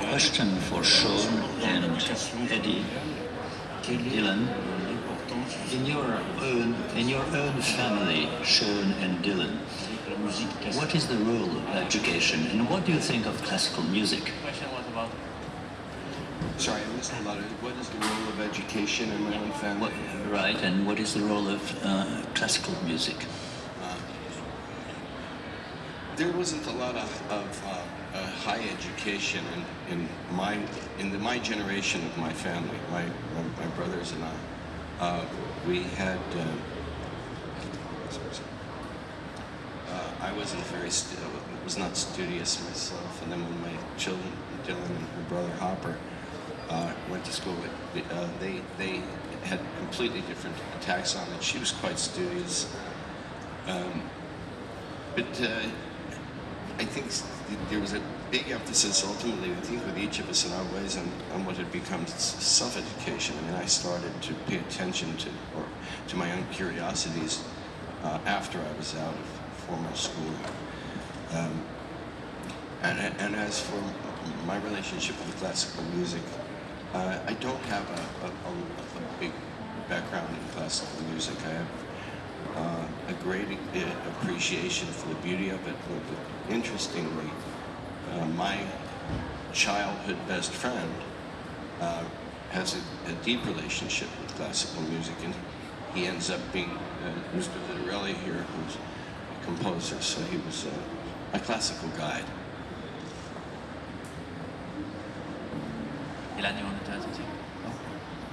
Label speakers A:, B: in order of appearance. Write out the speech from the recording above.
A: question for Sean and Eddie, Dylan. In your own, in your own family, Sean and Dylan, what is the role of education, and what do you think of classical music?
B: Sorry, I missed a lot of it. What is the role of education in my own family?
A: What, right, and what is the role of uh, classical music?
B: There wasn't a lot of, of uh, uh, high education in, in my in the, my generation of my family. My my, my brothers and I, uh, we had. Uh, uh, I wasn't very was not studious myself, and then when my children, Dylan and her brother Hopper, uh, went to school, they they had completely different attacks on it. She was quite studious. Um, but uh, I think there was a big emphasis ultimately, I think with each of us in our ways on, on what had become self-education. I mean, I started to pay attention to, or to my own curiosities uh, after I was out of formal school. Um, and, and as for my relationship with classical music, uh, I don't have a, a, a, a big background in classical music. I have uh, a great uh, appreciation for the beauty of it. But interestingly, uh, my childhood best friend uh, has a, a, deep relationship with classical music, and he ends up being uh, Mr. Vitarelli here, who's a composer, so he was a classical guide.
C: El año